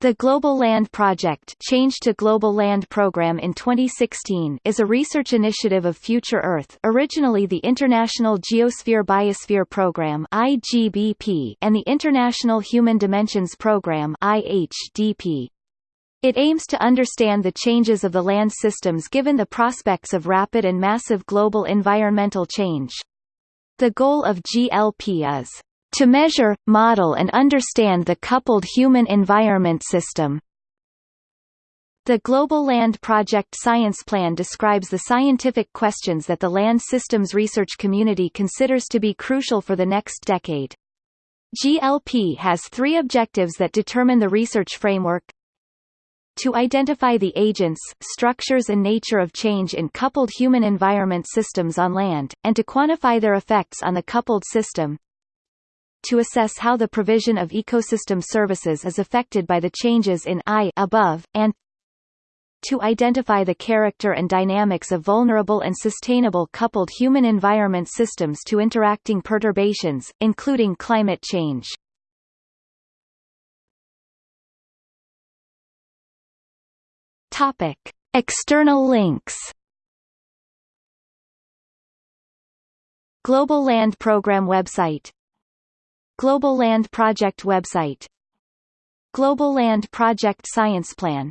The Global Land Project Change to Global Land Program in 2016 is a research initiative of Future Earth originally the International Geosphere Biosphere Program IGBP and the International Human Dimensions Program IHDP. It aims to understand the changes of the land systems given the prospects of rapid and massive global environmental change. The goal of GLP is to measure, model and understand the coupled human-environment system. The Global Land Project Science Plan describes the scientific questions that the land systems research community considers to be crucial for the next decade. GLP has three objectives that determine the research framework to identify the agents, structures and nature of change in coupled human-environment systems on land, and to quantify their effects on the coupled system, to assess how the provision of ecosystem services is affected by the changes in I above, and to identify the character and dynamics of vulnerable and sustainable coupled human-environment systems to interacting perturbations, including climate change. Topic. External links Global Land Program website Global Land Project website. Global Land Project Science Plan